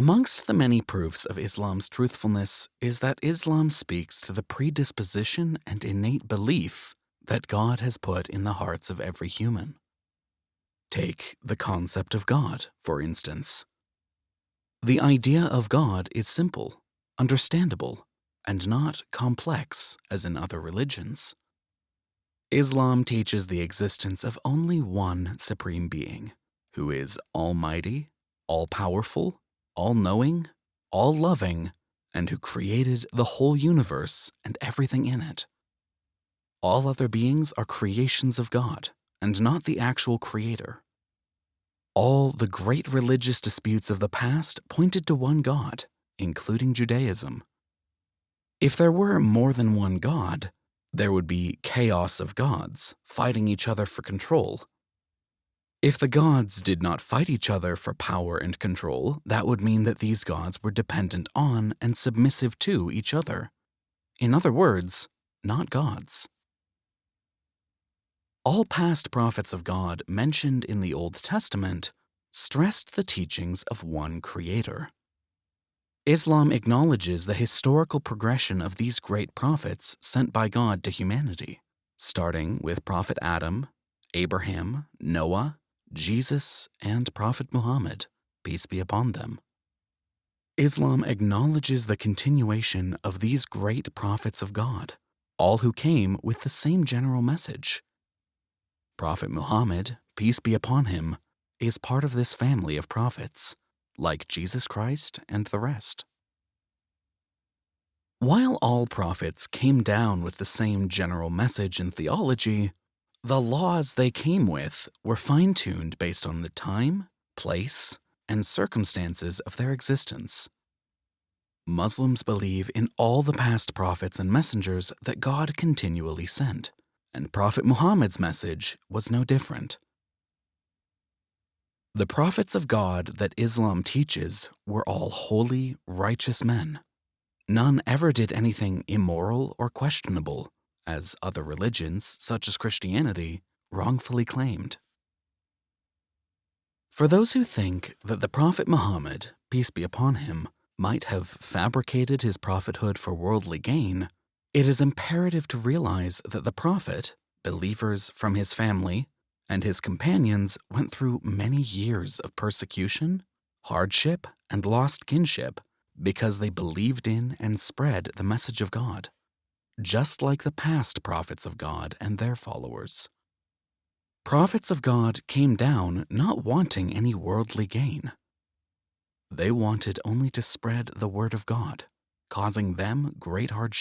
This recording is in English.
Amongst the many proofs of Islam's truthfulness is that Islam speaks to the predisposition and innate belief that God has put in the hearts of every human. Take the concept of God, for instance. The idea of God is simple, understandable, and not complex as in other religions. Islam teaches the existence of only one supreme being, who is almighty, all-powerful, all-knowing, all-loving, and who created the whole universe and everything in it. All other beings are creations of God and not the actual creator. All the great religious disputes of the past pointed to one God, including Judaism. If there were more than one God, there would be chaos of gods fighting each other for control. If the gods did not fight each other for power and control, that would mean that these gods were dependent on and submissive to each other. In other words, not gods. All past prophets of God mentioned in the Old Testament stressed the teachings of one creator. Islam acknowledges the historical progression of these great prophets sent by God to humanity, starting with Prophet Adam, Abraham, Noah, Jesus, and Prophet Muhammad, peace be upon them. Islam acknowledges the continuation of these great prophets of God, all who came with the same general message. Prophet Muhammad, peace be upon him, is part of this family of prophets like Jesus Christ and the rest. While all prophets came down with the same general message and theology, the laws they came with were fine-tuned based on the time, place, and circumstances of their existence. Muslims believe in all the past prophets and messengers that God continually sent, and Prophet Muhammad's message was no different. The prophets of God that Islam teaches were all holy, righteous men. None ever did anything immoral or questionable, as other religions, such as Christianity, wrongfully claimed. For those who think that the Prophet Muhammad, peace be upon him, might have fabricated his prophethood for worldly gain, it is imperative to realize that the Prophet, believers from his family, and his companions went through many years of persecution, hardship, and lost kinship because they believed in and spread the message of God, just like the past prophets of God and their followers. Prophets of God came down not wanting any worldly gain. They wanted only to spread the word of God, causing them great hardship.